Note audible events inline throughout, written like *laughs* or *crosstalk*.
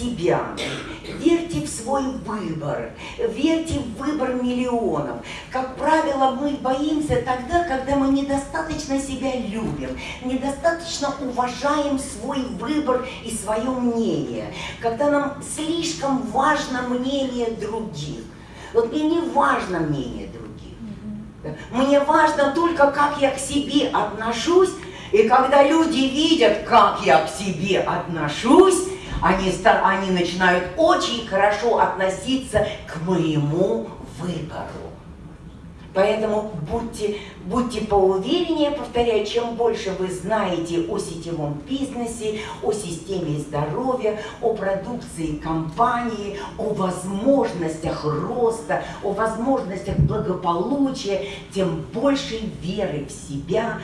себя, верьте в свой выбор, верьте в выбор миллионов. Как правило, мы боимся тогда, когда мы недостаточно себя любим, недостаточно уважаем свой выбор и свое мнение, когда нам слишком важно мнение других. Вот мне не важно мнение других. Мне важно только, как я к себе отношусь, и когда люди видят, как я к себе отношусь, они, они начинают очень хорошо относиться к моему выбору. Поэтому будьте, будьте поувереннее, повторяю, чем больше вы знаете о сетевом бизнесе, о системе здоровья, о продукции компании, о возможностях роста, о возможностях благополучия, тем больше веры в себя,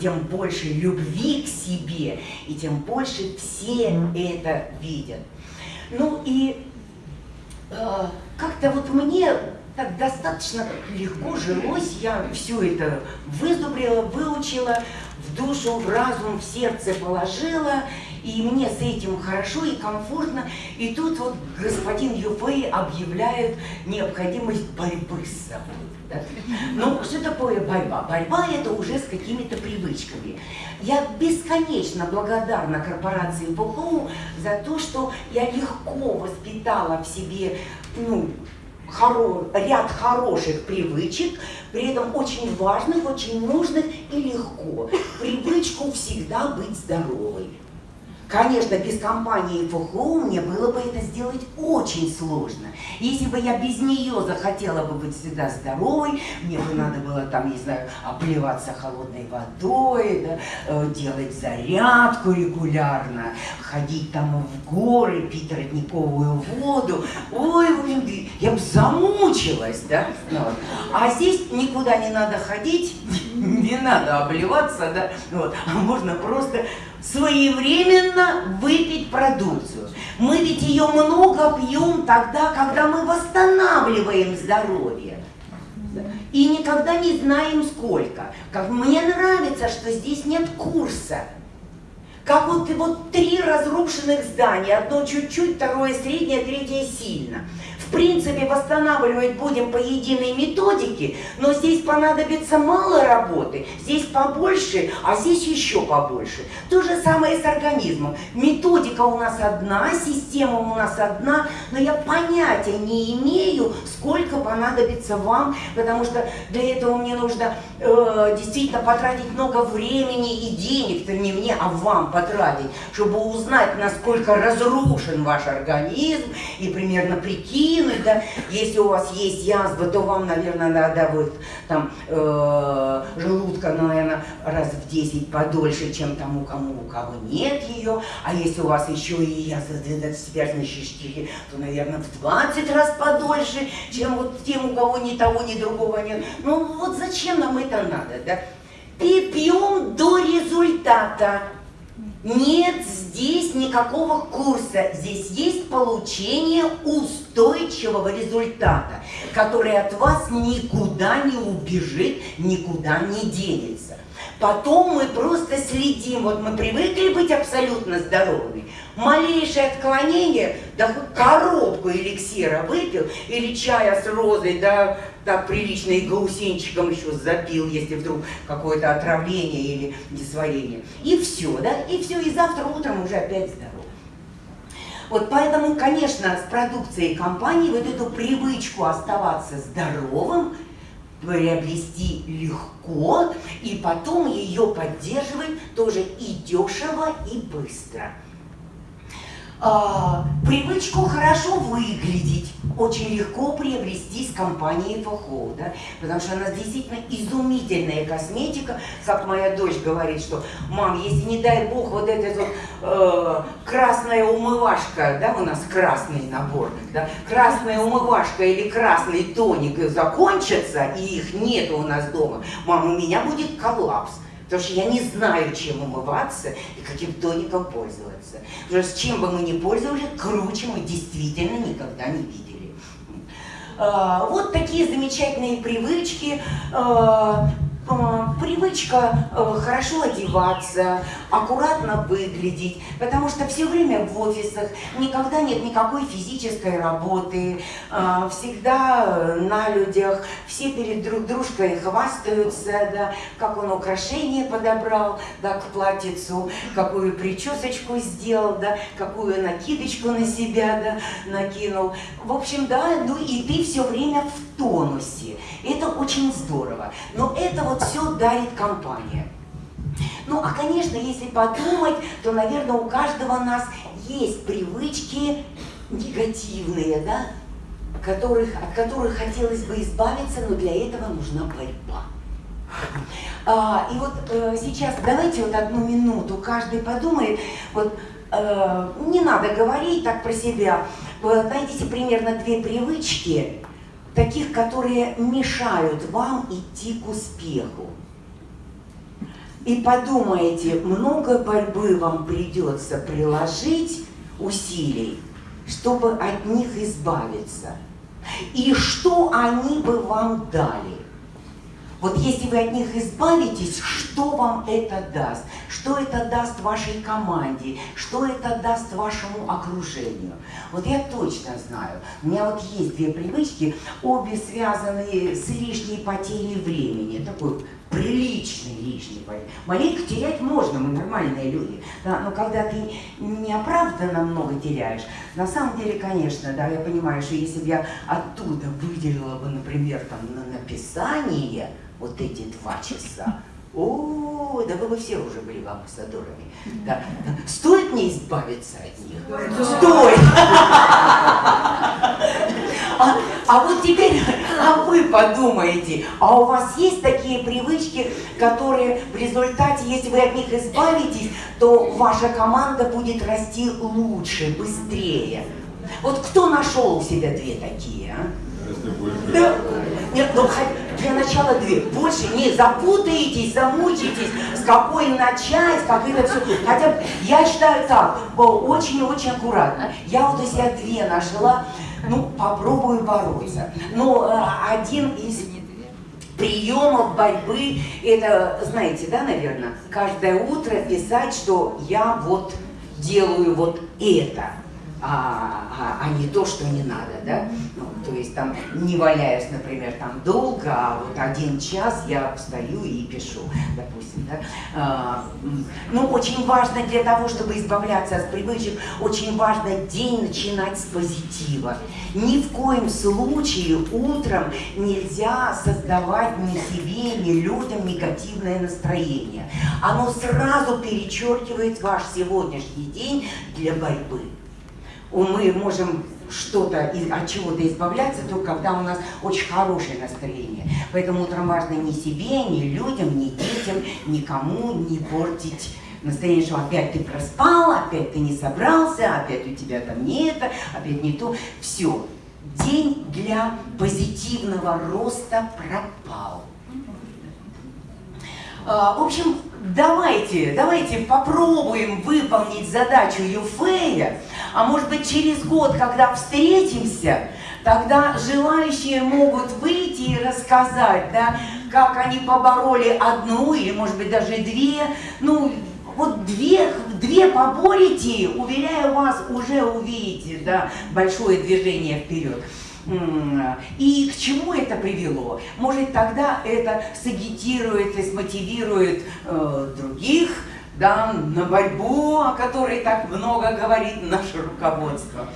тем больше любви к себе, и тем больше все это видят. Ну и э, как-то вот мне так достаточно легко жилось, я все это вызубрила, выучила, в душу, в разум, в сердце положила, и мне с этим хорошо и комфортно. И тут вот господин Юфей объявляет необходимость борьбы с собой. Да? Ну, что такое борьба? Борьба это уже с какими-то привычками. Я бесконечно благодарна корпорации БУ за то, что я легко воспитала в себе ну, хоро, ряд хороших привычек, при этом очень важных, очень нужных и легко. Привычку всегда быть здоровой. Конечно, без компании ФХУ мне было бы это сделать очень сложно. Если бы я без нее захотела бы быть всегда здоровой, мне бы надо было там, не знаю, обливаться холодной водой, да, э, делать зарядку регулярно, ходить там в горы, пить родниковую воду. Ой, я бы замучилась, да. Ну вот. А здесь никуда не надо ходить, *laughs* не надо обливаться, да, вот. а можно просто своевременно выпить продукцию. Мы ведь ее много пьем тогда, когда мы восстанавливаем здоровье. И никогда не знаем сколько. Как мне нравится, что здесь нет курса. Как вот, вот три разрушенных здания. Одно чуть-чуть, второе среднее, третье сильно в принципе, восстанавливать будем по единой методике, но здесь понадобится мало работы, здесь побольше, а здесь еще побольше. То же самое с организмом. Методика у нас одна, система у нас одна, но я понятия не имею, сколько понадобится вам, потому что для этого мне нужно э, действительно потратить много времени и денег, -то не мне, а вам потратить, чтобы узнать, насколько разрушен ваш организм и примерно прикинуть, прикинуть, да, если у вас есть язва, то вам, наверное, надо вот там э, желудка, наверное, раз в 10 подольше, чем тому, кому у кого нет ее, а если у вас еще и язва связанные штихи, то, наверное, в 20 раз подольше, чем вот тем, у кого ни того, ни другого нет. Ну вот зачем нам это надо, да? И пьем до результата. Нет здесь никакого курса, здесь есть получение устойчивого результата, который от вас никуда не убежит, никуда не денется. Потом мы просто следим, вот мы привыкли быть абсолютно здоровыми. Малейшее отклонение, да хоть коробку эликсира выпил, или чая с розой, да так прилично и гаусенчиком еще запил, если вдруг какое-то отравление или несварение. И все, да, и все, и завтра утром уже опять здоров. Вот поэтому, конечно, с продукцией компании вот эту привычку оставаться здоровым приобрести легко, и потом ее поддерживать тоже и дешево, и быстро привычку хорошо выглядеть очень легко приобрести с компанией ФХО, да, потому что она действительно изумительная косметика, как моя дочь говорит, что, мам, если не дай бог вот эта вот э, красная умывашка, да, у нас красный набор, да, красная умывашка или красный тоник закончатся, и их нет у нас дома, мам, у меня будет коллапс. Потому что я не знаю, чем умываться и каким тоником пользоваться. Потому что чем бы мы ни пользовались, круче мы действительно никогда не видели. А, вот такие замечательные привычки. А, э, привычка э, хорошо одеваться, аккуратно выглядеть, потому что все время в офисах никогда нет никакой физической работы, э, всегда на людях, все перед друг дружкой хвастаются, да, как он украшение подобрал, да, к платьицу, какую причесочку сделал, да, какую накидочку на себя, да, накинул. В общем, да, ну и ты все время в тонусе. Это очень здорово. Но это вот все дарит компания. Ну, а, конечно, если подумать, то, наверное, у каждого нас есть привычки негативные, да, которых, от которых хотелось бы избавиться, но для этого нужна борьба. А, и вот э, сейчас давайте вот одну минуту каждый подумает, вот э, не надо говорить так про себя, найдите примерно две привычки, таких, которые мешают вам идти к успеху. И подумайте, много борьбы вам придется приложить усилий, чтобы от них избавиться. И что они бы вам дали? Вот если вы от них избавитесь, что вам это даст? Что это даст вашей команде? Что это даст вашему окружению? Вот я точно знаю, у меня вот есть две привычки, обе связаны с лишней потерей времени. Такой приличный лишний потерей. Маленько терять можно, мы нормальные люди. Да, но когда ты неоправданно много теряешь, на самом деле, конечно, да, я понимаю, что если бы я оттуда выделила бы, например, там, на написание, вот эти два часа. О, да вы бы все уже были бы амбассадорами. Да. Стоит мне избавиться от них? Стоит! *laughs* А, вот теперь, *laughs* а вы подумаете, а у вас есть такие привычки, которые в результате, если вы от них избавитесь, то ваша команда будет расти лучше, быстрее. Вот кто нашел у себя две такие, а? Да. Нет, ну для начала две. Больше не запутаетесь, замучитесь, с какой начать, как это все. Хотя я считаю так, очень-очень аккуратно. Я вот у себя две нашла, ну, попробую бороться. Но э, один из приемов борьбы, это, знаете, да, наверное, каждое утро писать, что я вот делаю вот это а, а, а не то, что не надо, да? Ну, то есть там не валяясь, например, там долго, а вот один час я встаю и пишу, допустим, да? А, ну, очень важно для того, чтобы избавляться от привычек, очень важно день начинать с позитива. Ни в коем случае утром нельзя создавать ни себе, ни людям негативное настроение. Оно сразу перечеркивает ваш сегодняшний день для борьбы мы можем что-то от чего-то избавляться только когда у нас очень хорошее настроение. Поэтому утром важно ни себе, ни людям, ни детям, никому не портить настроение, что опять ты проспал, опять ты не собрался, опять у тебя там не это, опять не то. Все. День для позитивного роста пропал. А, в общем, давайте, давайте попробуем выполнить задачу Юфея, а может быть через год, когда встретимся, тогда желающие могут выйти и рассказать, да, как они побороли одну или, может быть, даже две, ну, вот две, две поборите, уверяю вас, уже увидите, да, большое движение вперед. И к чему это привело? Может, тогда это сагитирует и смотивирует э, других да, на борьбу, о которой так много говорит наше руководство.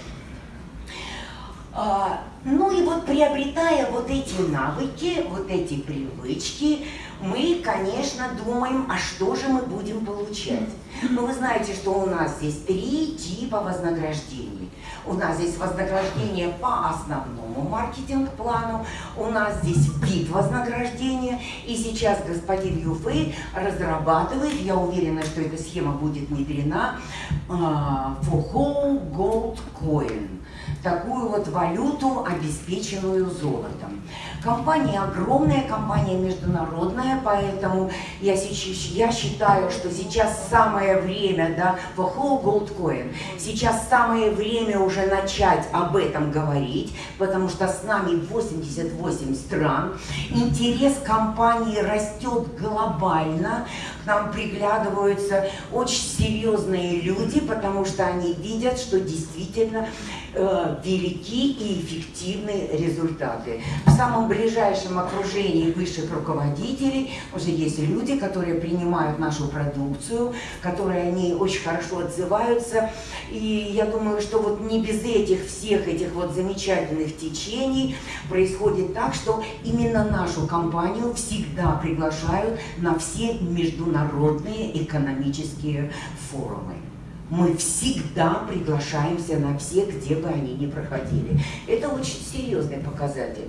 А, ну и вот приобретая вот эти навыки, вот эти привычки, мы, конечно, думаем, а что же мы будем получать. Ну вы знаете, что у нас здесь три типа вознаграждений. У нас здесь вознаграждение по основному маркетинг-плану, у нас здесь вид вознаграждения, и сейчас господин Юфей разрабатывает, я уверена, что эта схема будет внедрена, uh, for whole gold coin, такую вот валюту, обеспеченную золотом. Компания огромная, компания международная, поэтому я, я считаю, что сейчас самое время, да, for whole gold coin, сейчас самое время уже начать об этом говорить, потому что с нами 88 стран, интерес компании растет глобально, к нам приглядываются очень серьезные люди, потому что они видят, что действительно э, велики и эффективны результаты. В самом ближайшем окружении высших руководителей уже есть люди, которые принимают нашу продукцию, которые о ней очень хорошо отзываются. И я думаю, что вот не без этих всех этих вот замечательных течений происходит так, что именно нашу компанию всегда приглашают на все международные экономические форумы мы всегда приглашаемся на все, где бы они ни проходили. Это очень серьезный показатель.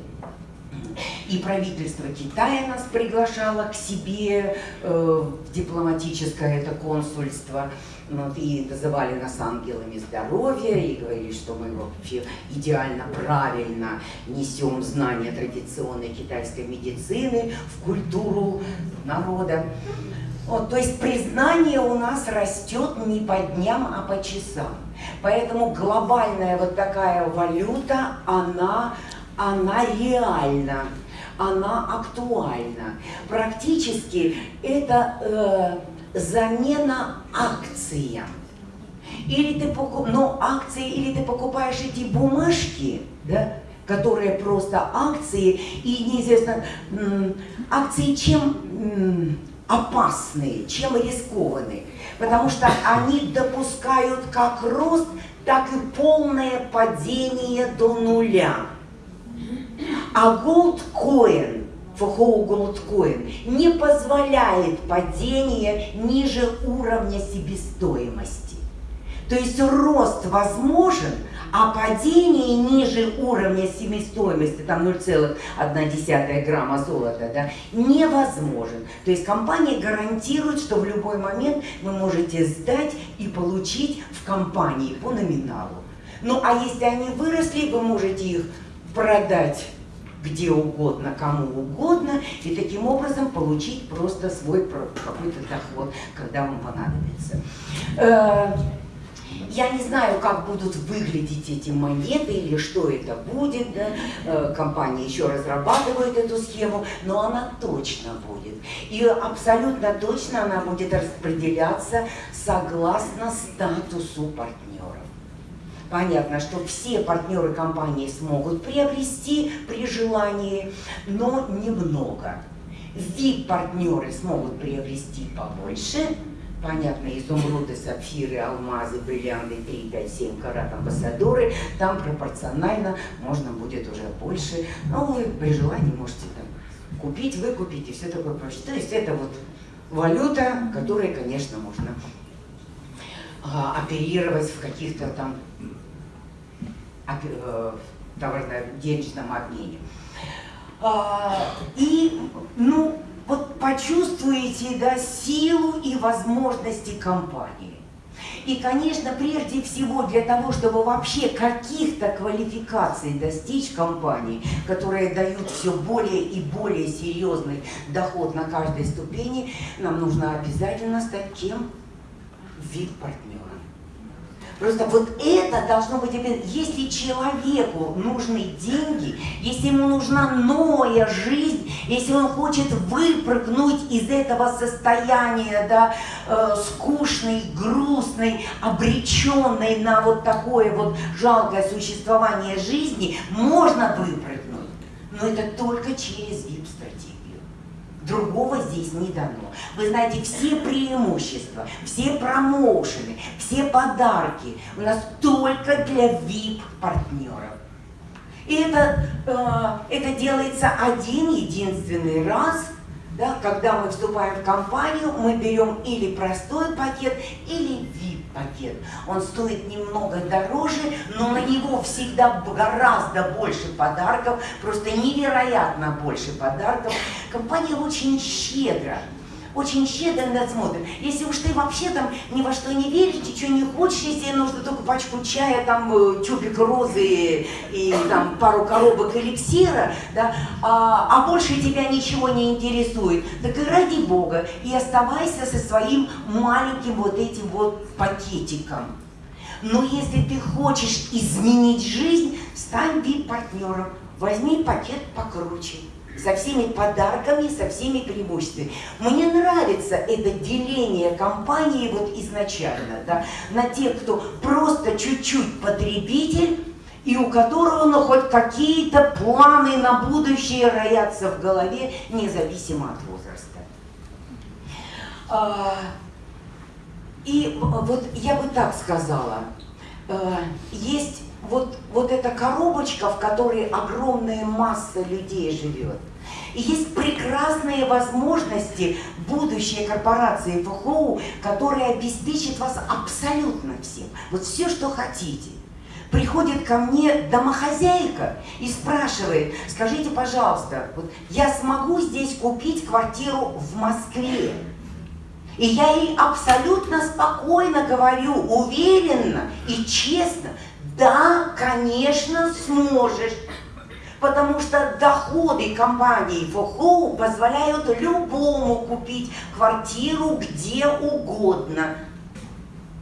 И правительство Китая нас приглашало к себе э, дипломатическое это консульство. Вот, и называли нас ангелами здоровья, и говорили, что мы вообще идеально правильно несем знания традиционной китайской медицины в культуру народа. Вот, то есть признание у нас растет не по дням, а по часам. Поэтому глобальная вот такая валюта, она, она реальна, она актуальна. Практически это э, замена акциям. Или ты покуп... ну, акции, или ты покупаешь эти бумажки, да, которые просто акции, и неизвестно, акции чем опасные, чем рискованные, потому что они допускают как рост, так и полное падение до нуля. А FHO Gold Coin, не позволяет падения ниже уровня себестоимости. То есть рост возможен, а падение ниже уровня себестоимости, там 0,1 грамма золота, да, невозможен. То есть компания гарантирует, что в любой момент вы можете сдать и получить в компании по номиналу. Ну а если они выросли, вы можете их продать где угодно, кому угодно, и таким образом получить просто свой какой-то доход, когда вам понадобится. Я не знаю, как будут выглядеть эти монеты или что это будет. Да? Э, компания еще разрабатывает эту схему, но она точно будет. И абсолютно точно она будет распределяться согласно статусу партнеров. Понятно, что все партнеры компании смогут приобрести при желании, но немного. VIP-партнеры смогут приобрести побольше, понятно, изумруды, сапфиры, алмазы, бриллианты 3, 5, 7 карат, амбассадоры, там пропорционально можно будет уже больше. Но вы при желании можете там купить, выкупить и все такое прочее. То есть это вот валюта, которой, конечно, можно а, оперировать в каких-то там э, товарно-денежном обмене. А, и, ну, вот почувствуете да, силу и возможности компании. И, конечно, прежде всего для того, чтобы вообще каких-то квалификаций достичь компании, которые дают все более и более серьезный доход на каждой ступени, нам нужно обязательно стать кем? Вид партнера. Просто вот это должно быть, если человеку нужны деньги, если ему нужна новая жизнь, если он хочет выпрыгнуть из этого состояния, да, э, скучной, грустной, обреченной на вот такое вот жалкое существование жизни, можно выпрыгнуть, но это только через. Другого здесь не дано. Вы знаете, все преимущества, все промоушены, все подарки у нас только для VIP-партнеров. И это, э, это делается один единственный раз, да, когда мы вступаем в компанию, мы берем или простой пакет, или VIP пакет. Он стоит немного дороже, но на него всегда гораздо больше подарков, просто невероятно больше подарков. Компания очень щедро очень щедро надсмотрен. Если уж ты вообще там ни во что не веришь, ничего не хочешь, если нужно только пачку чая, там э, тюбик розы и там пару коробок эликсира, да, а, а больше тебя ничего не интересует, так и ради Бога, и оставайся со своим маленьким вот этим вот пакетиком. Но если ты хочешь изменить жизнь, стань вип-партнером, возьми пакет покруче со всеми подарками, со всеми преимуществами. Мне нравится это деление компании вот изначально, да, на тех, кто просто чуть-чуть потребитель, и у которого ну, хоть какие-то планы на будущее роятся в голове, независимо от возраста. А, и вот я бы так сказала, а, есть вот, вот эта коробочка, в которой огромная масса людей живет. И есть прекрасные возможности будущей корпорации ФХО, которая обеспечит вас абсолютно всем. Вот все, что хотите. Приходит ко мне домохозяйка и спрашивает, скажите, пожалуйста, вот я смогу здесь купить квартиру в Москве? И я ей абсолютно спокойно говорю, уверенно и честно, да, конечно, сможешь. Потому что доходы компании ФОХОУ позволяют любому купить квартиру где угодно.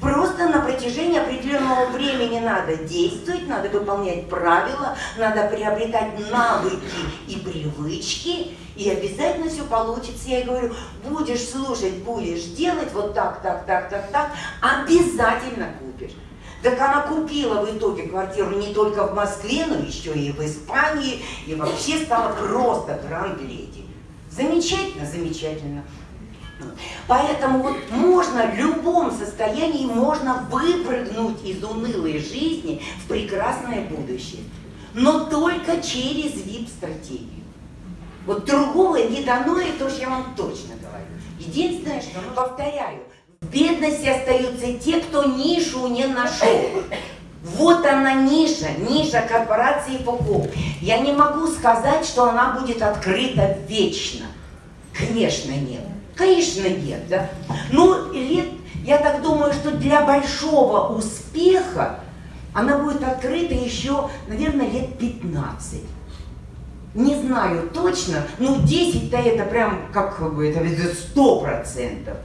Просто на протяжении определенного времени надо действовать, надо выполнять правила, надо приобретать навыки и привычки, и обязательно все получится. Я говорю, будешь слушать, будешь делать вот так, так, так, так, так, обязательно купишь. Так она купила в итоге квартиру не только в Москве, но еще и в Испании, и вообще стала просто гранд-леди. Замечательно, замечательно. Поэтому вот можно в любом состоянии можно выпрыгнуть из унылой жизни в прекрасное будущее. Но только через VIP-стратегию. Вот другого не дано, это уж я вам точно говорю. Единственное, что, повторяю, в бедности остаются те, кто нишу не нашел. Вот она ниша, ниша корпорации ФОКО. Я не могу сказать, что она будет открыта вечно. Конечно, нет. Конечно, нет, да. Ну, лет, я так думаю, что для большого успеха она будет открыта еще, наверное, лет 15. Не знаю точно, ну 10-то это прям, как бы, это сто процентов.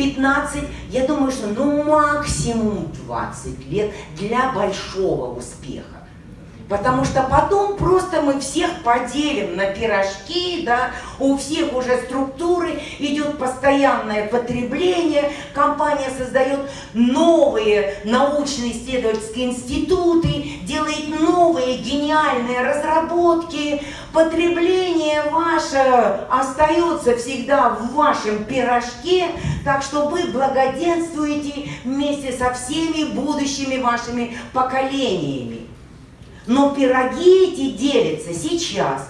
15, я думаю, что ну максимум 20 лет для большого успеха. Потому что потом просто мы всех поделим на пирожки, да, у всех уже структуры, идет постоянное потребление, компания создает новые научно-исследовательские институты, делает новые гениальные разработки, потребление ваше остается всегда в вашем пирожке, так что вы благоденствуете вместе со всеми будущими вашими поколениями. Но пироги эти делятся сейчас.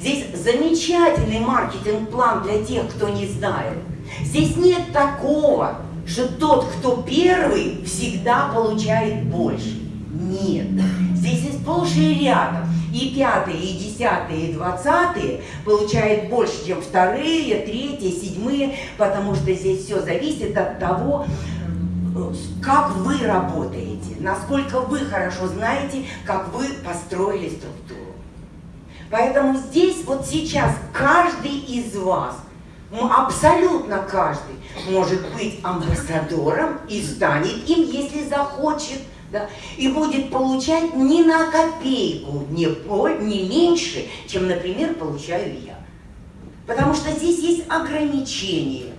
Здесь замечательный маркетинг-план для тех, кто не знает. Здесь нет такого, что тот, кто первый, всегда получает больше. Нет. Здесь есть сплошь рядом. И пятые, и десятые, и двадцатые получают больше, чем вторые, третьи, седьмые, потому что здесь все зависит от того, как вы работаете, насколько вы хорошо знаете, как вы построили структуру. Поэтому здесь вот сейчас каждый из вас, абсолютно каждый, может быть амбассадором и станет им, если захочет, да, и будет получать не на копейку, не, не меньше, чем, например, получаю я. Потому что здесь есть ограничения.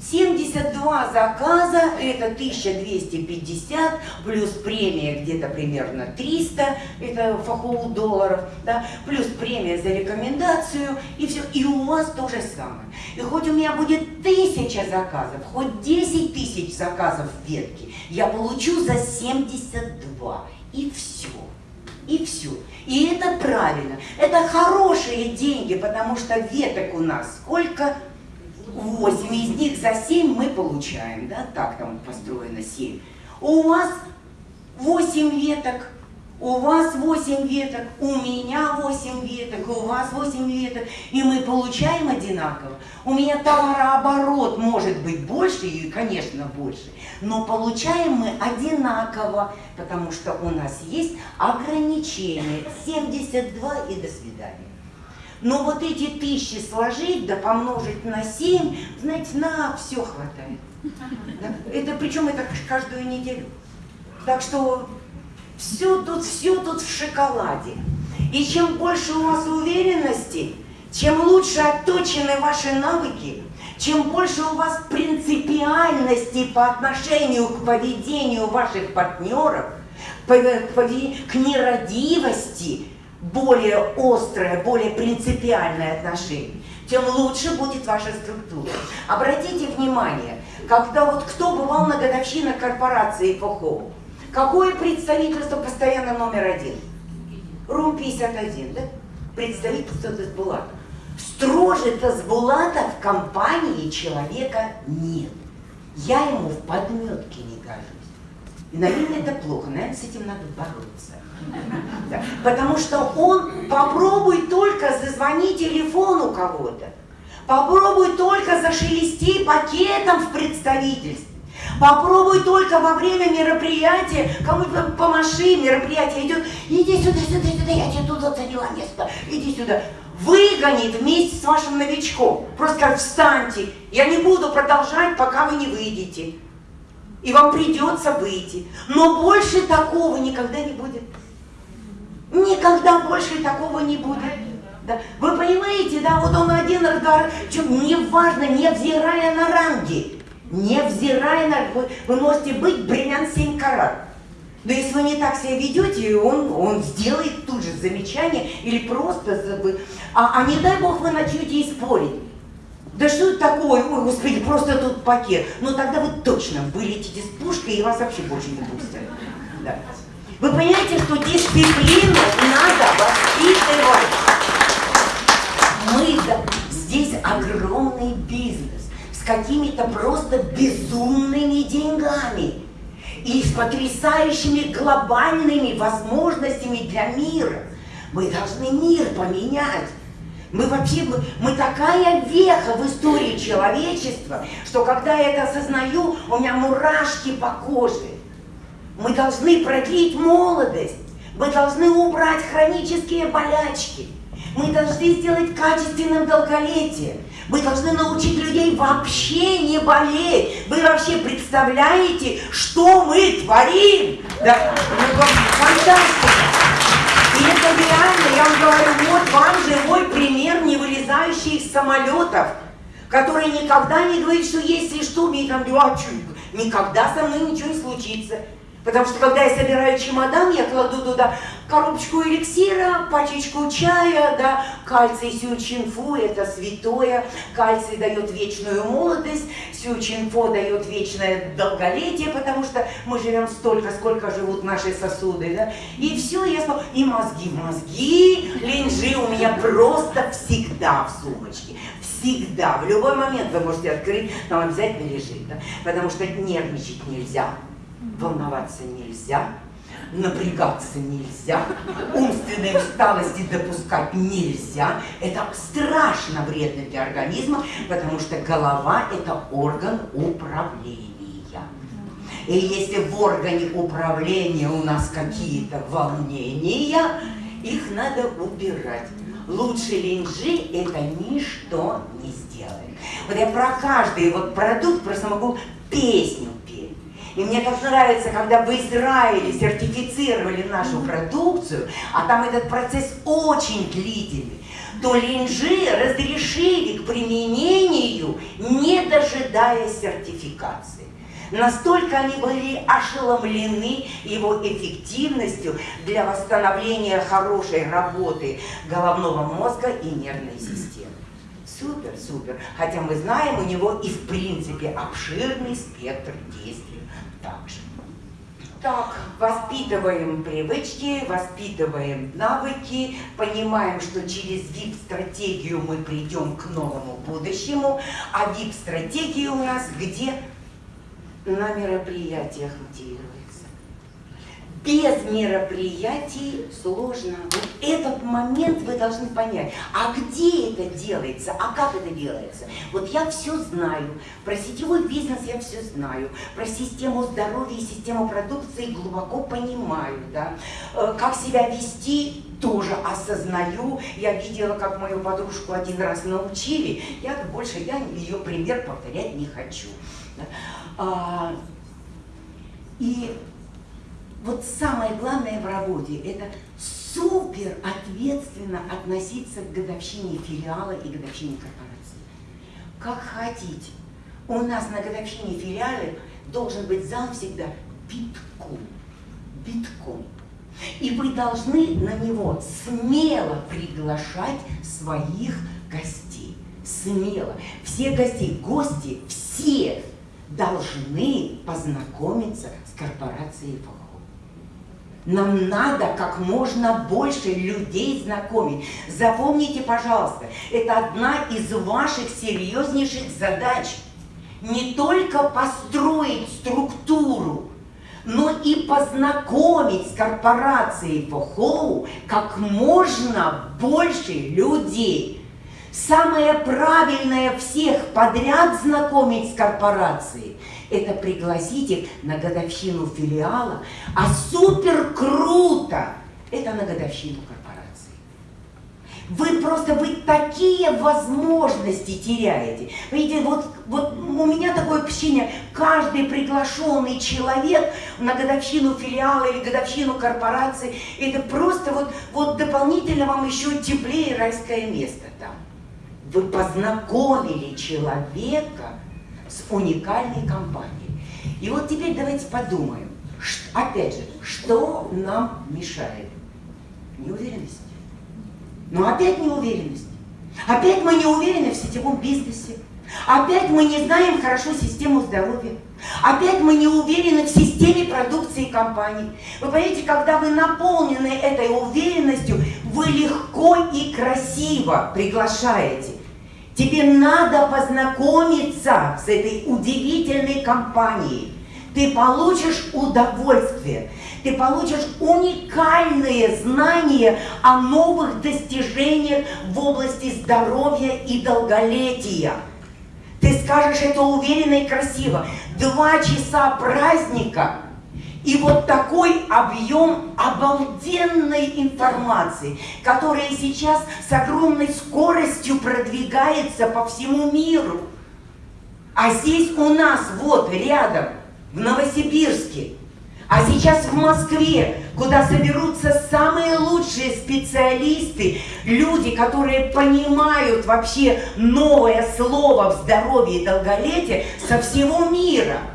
72 заказа, это 1250, плюс премия где-то примерно 300, это фахоу долларов, да, плюс премия за рекомендацию, и все, и у вас то же самое. И хоть у меня будет тысяча заказов, хоть 10 тысяч заказов в ветке, я получу за 72, и все. И все. И это правильно. Это хорошие деньги, потому что веток у нас сколько? 8, из них за 7 мы получаем, да, так там построено 7. У вас 8 веток, у вас 8 веток, у меня 8 веток, у вас 8 веток, и мы получаем одинаково. У меня товарооборот может быть больше, и, конечно, больше, но получаем мы одинаково, потому что у нас есть ограничение 72 и до свидания. Но вот эти тысячи сложить, да помножить на 7, знаете, на все хватает. Это причем это каждую неделю. Так что все тут, все тут в шоколаде. И чем больше у вас уверенности, чем лучше отточены ваши навыки, чем больше у вас принципиальности по отношению к поведению ваших партнеров, к нерадивости, более острое, более принципиальное отношение, тем лучше будет ваша структура. Обратите внимание, когда вот кто бывал на годовщинах корпорации Фохоу, Какое представительство постоянно номер один? РУМ-51, да? Представительство Тасбулата. Строже Тасбулата в компании человека нет. Я ему в подметке не кажусь. И, наверное, это плохо, наверное, с этим надо бороться. Потому что он попробуй только зазвони телефону кого-то, попробуй только зашелести пакетом в представительстве, Попробуй только во время мероприятия, кому-то помаши, мероприятие идет, иди сюда, сюда, сюда, я тебе тут заняла место, иди сюда. Выгонит вместе с вашим новичком. Просто как встаньте, я не буду продолжать, пока вы не выйдете. И вам придется выйти. Но больше такого никогда не будет. Никогда больше такого не будет. Да. Вы понимаете, да, вот он один разговор, неважно, невзирая на ранги невзирая на... Вы, вы можете быть бриллиант 7 карат. Но если вы не так себя ведете, он, он сделает тут же замечание или просто... А, а не дай бог вы начнете и спорить. Да что это такое? Ой, господи, просто тут пакет. Ну тогда вы точно вылетите с пушкой и вас вообще больше не пустят. Да. Вы понимаете, что дисциплину надо воспитывать. Мы, здесь огромный бизнес с какими-то просто безумными деньгами и с потрясающими глобальными возможностями для мира. Мы должны мир поменять. Мы вообще, мы, мы такая веха в истории человечества, что когда я это осознаю, у меня мурашки по коже. Мы должны продлить молодость. Мы должны убрать хронические болячки. Мы должны сделать качественным долголетие. Мы должны научить людей вообще не болеть. Вы вообще представляете, что мы творим? Да, ну, фантастика. И это реально, я вам говорю, вот вам живой пример не вылезающий из самолетов, который никогда не говорит, что если что, мне там, а, никогда со мной ничего не случится. Потому что когда я собираю чемодан, я кладу туда коробочку эликсира, пачечку чая, да, кальций сючинфу, это святое, кальций дает вечную молодость, сючинфо дает вечное долголетие, потому что мы живем столько, сколько живут наши сосуды, да, и все, я смотрю, и мозги, мозги, линжи у меня просто всегда в сумочке, всегда, в любой момент вы можете открыть, там обязательно лежит, да, потому что нервничать нельзя волноваться нельзя, напрягаться нельзя, умственной усталости допускать нельзя. Это страшно вредно для организма, потому что голова – это орган управления. И если в органе управления у нас какие-то волнения, их надо убирать. Лучше линжи это ничто не сделает. Вот я про каждый вот продукт просто могу песню и мне так нравится, когда в Израиле сертифицировали нашу продукцию, а там этот процесс очень длительный, то линжи разрешили к применению, не дожидаясь сертификации. Настолько они были ошеломлены его эффективностью для восстановления хорошей работы головного мозга и нервной системы. Супер, супер. Хотя мы знаем, у него и в принципе обширный спектр действий также. Так, воспитываем привычки, воспитываем навыки, понимаем, что через VIP-стратегию мы придем к новому будущему, а VIP-стратегия у нас где? На мероприятиях мотивируется. Без мероприятий сложно. Вот этот момент вы должны понять. А где это делается? А как это делается? Вот я все знаю. Про сетевой бизнес я все знаю. Про систему здоровья и систему продукции глубоко понимаю. Да? Э, как себя вести, тоже осознаю. Я видела, как мою подружку один раз научили. Я больше я ее пример повторять не хочу. А, и вот самое главное в работе – это супер ответственно относиться к годовщине филиала и годовщине корпорации. Как хотите. У нас на годовщине филиала должен быть зал всегда битком. Битком. И вы должны на него смело приглашать своих гостей. Смело. Все гостей, гости, все должны познакомиться с корпорацией ФОХ. Нам надо как можно больше людей знакомить. Запомните, пожалуйста, это одна из ваших серьезнейших задач. Не только построить структуру, но и познакомить с корпорацией Фохоу как можно больше людей. Самое правильное всех подряд знакомить с корпорацией – это пригласить их на годовщину филиала, а супер круто – это на годовщину корпорации. Вы просто, вы такие возможности теряете. Видите, вот, вот у меня такое ощущение, каждый приглашенный человек на годовщину филиала или годовщину корпорации, это просто вот, вот дополнительно вам еще теплее райское место там вы познакомили человека с уникальной компанией. И вот теперь давайте подумаем, опять же, что нам мешает? Неуверенность. Но опять неуверенность. Опять мы не уверены в сетевом бизнесе. Опять мы не знаем хорошо систему здоровья. Опять мы не уверены в системе продукции компании. Вы понимаете, когда вы наполнены этой уверенностью, вы легко и красиво приглашаете Тебе надо познакомиться с этой удивительной компанией. Ты получишь удовольствие, ты получишь уникальные знания о новых достижениях в области здоровья и долголетия. Ты скажешь это уверенно и красиво. Два часа праздника – и вот такой объем обалденной информации, которая сейчас с огромной скоростью продвигается по всему миру. А здесь у нас вот рядом, в Новосибирске, а сейчас в Москве, куда соберутся самые лучшие специалисты, люди, которые понимают вообще новое слово в здоровье и долголетие со всего мира –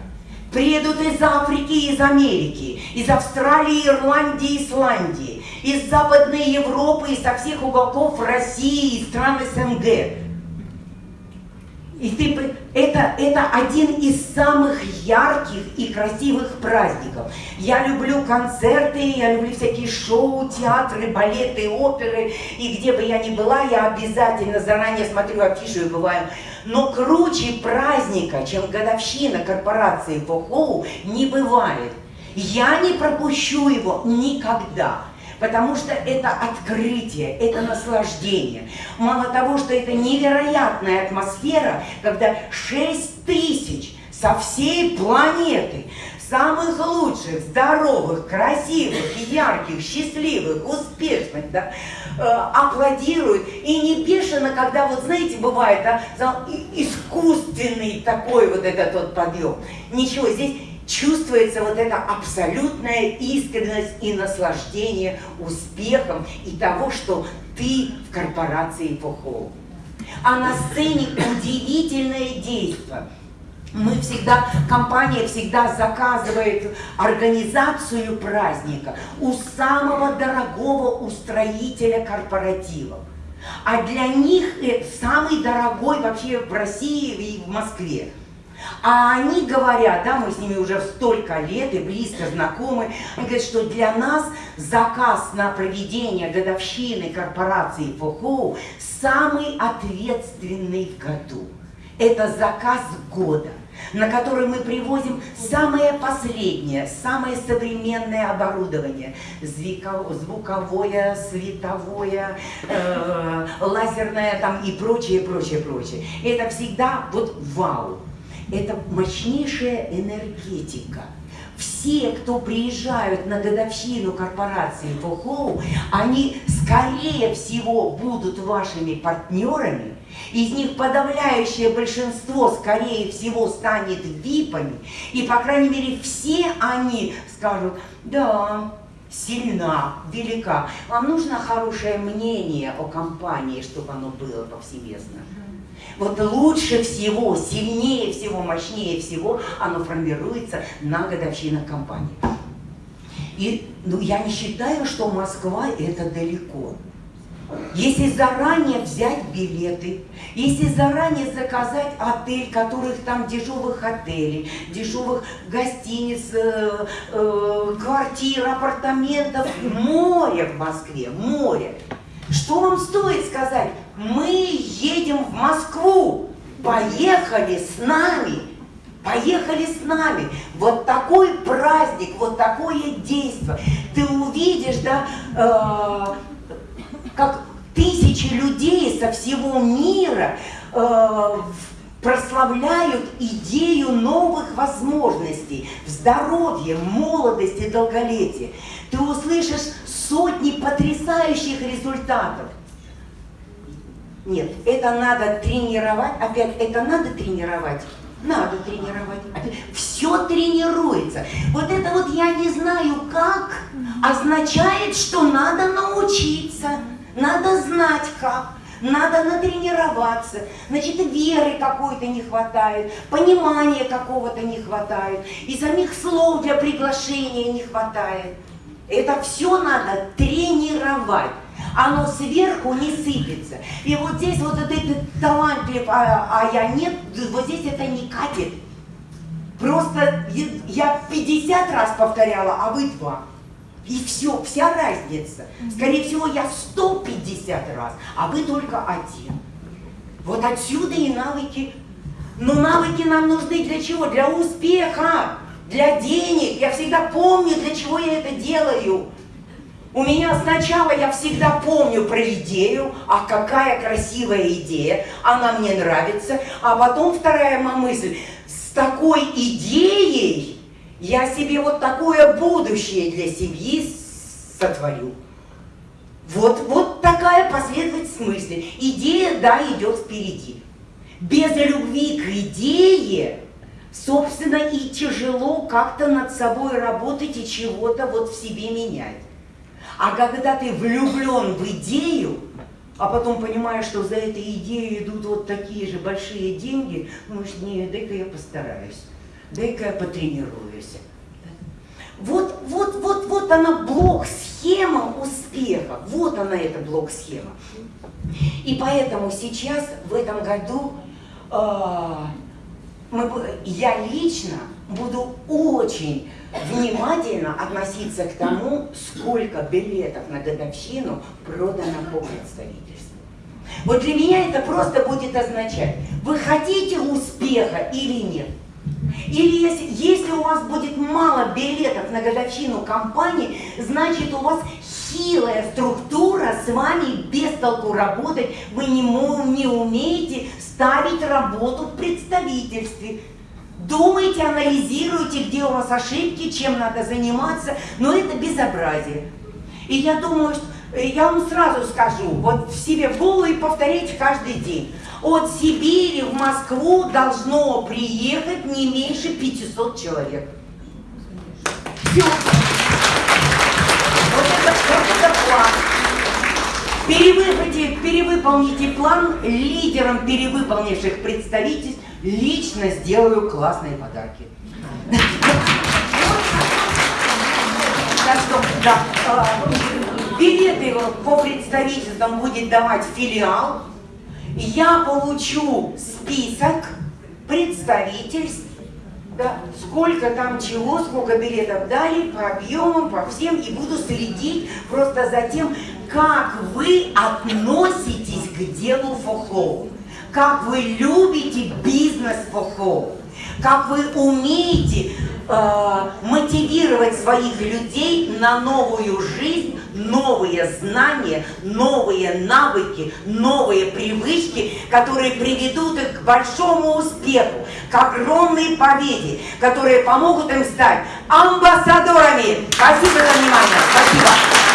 Приедут из Африки, из Америки, из Австралии, Ирландии, Исландии, из Западной Европы, и со всех уголков России и стран СНГ. И ты, это, это один из самых ярких и красивых праздников. Я люблю концерты, я люблю всякие шоу, театры, балеты, оперы. И где бы я ни была, я обязательно заранее смотрю афишу и бываю. Но круче праздника, чем годовщина корпорации Фохоу, не бывает. Я не пропущу его никогда. Потому что это открытие, это наслаждение. Мало того, что это невероятная атмосфера, когда 6 тысяч со всей планеты, самых лучших, здоровых, красивых, ярких, счастливых, успешных, да, э, аплодируют. И не бешено, когда, вот знаете, бывает, да, искусственный такой вот этот вот подъем. Ничего, здесь чувствуется вот эта абсолютная искренность и наслаждение успехом и того, что ты в корпорации Фохоу. А на сцене удивительное действие. Мы всегда, компания всегда заказывает организацию праздника у самого дорогого устроителя корпоративов. А для них самый дорогой вообще в России и в Москве. А они говорят, да, мы с ними уже столько лет и близко знакомы, они говорят, что для нас заказ на проведение годовщины корпорации ФОХОУ самый ответственный в году. Это заказ года – на который мы привозим самое последнее, самое современное оборудование. Звуковое, световое, э, лазерное там и прочее, прочее, прочее. Это всегда вот вау. Это мощнейшая энергетика все, кто приезжают на годовщину корпорации Фохоу, они скорее всего будут вашими партнерами, из них подавляющее большинство, скорее всего, станет випами, и, по крайней мере, все они скажут, да, сильна, велика. Вам нужно хорошее мнение о компании, чтобы оно было повсеместно. Вот лучше всего, сильнее всего, мощнее всего оно формируется на годовщинах компании. И ну, я не считаю, что Москва это далеко. Если заранее взять билеты, если заранее заказать отель, которых там дешевых отелей, дешевых гостиниц, э, э, квартир, апартаментов, море в Москве, море. Что вам стоит сказать? Мы едем в Москву, поехали с нами, поехали с нами. Вот такой праздник, вот такое действие. Ты увидишь, да, э, как тысячи людей со всего мира э, прославляют идею новых возможностей в здоровье, молодости, долголетии. Ты услышишь сотни потрясающих результатов. Нет, это надо тренировать. Опять, это надо тренировать. Надо тренировать. Все тренируется. Вот это вот я не знаю как, означает, что надо научиться. Надо знать как. Надо натренироваться. Значит, веры какой-то не хватает, понимания какого-то не хватает, и самих слов для приглашения не хватает. Это все надо тренировать. Оно сверху не сыпется. И вот здесь вот этот, талантлив, а, а я нет, вот здесь это не катит. Просто я 50 раз повторяла, а вы два. И все, вся разница. Скорее всего, я 150 раз, а вы только один. Вот отсюда и навыки. Но навыки нам нужны для чего? Для успеха для денег. Я всегда помню, для чего я это делаю. У меня сначала я всегда помню про идею, а какая красивая идея, она мне нравится. А потом вторая моя мысль, с такой идеей я себе вот такое будущее для семьи сотворю. Вот, вот такая последовательность мысли. Идея, да, идет впереди. Без любви к идее собственно, и тяжело как-то над собой работать и чего-то вот в себе менять. А когда ты влюблен в идею, а потом понимаешь, что за этой идеей идут вот такие же большие деньги, думаешь, не, дай-ка я постараюсь, дай-ка я потренируюсь. Вот, вот, вот, вот она блок-схема успеха. Вот она, эта блок-схема. И поэтому сейчас, в этом году, э, мы, я лично буду очень внимательно относиться к тому, сколько билетов на годовщину продано по представительству. Вот для меня это просто будет означать, вы хотите успеха или нет. Или если, если у вас будет мало билетов на годовщину компании, значит у вас хилая структура, с вами без толку работать, вы не, не умеете ставить работу в представительстве. Думайте, анализируйте, где у вас ошибки, чем надо заниматься, но это безобразие. И я думаю, что э, я вам сразу скажу, вот в себе в голову и повторяйте каждый день. От Сибири в Москву должно приехать не меньше 500 человек. Все. Это, план. Перевыполните, перевыполните план лидером перевыполнивших представительств. Лично сделаю классные подарки. Так что, билеты по представительствам будет давать филиал. Я получу список представительств да, сколько там чего, сколько билетов дали, по объемам, по всем, и буду следить просто за тем, как вы относитесь к делу фохлоу, как вы любите бизнес фокол, как вы умеете э, мотивировать своих людей на новую жизнь, новые знания, новые навыки, новые привычки, которые приведут их к большому успеху, к огромной победе, которые помогут им стать амбассадорами. Спасибо за внимание. Спасибо.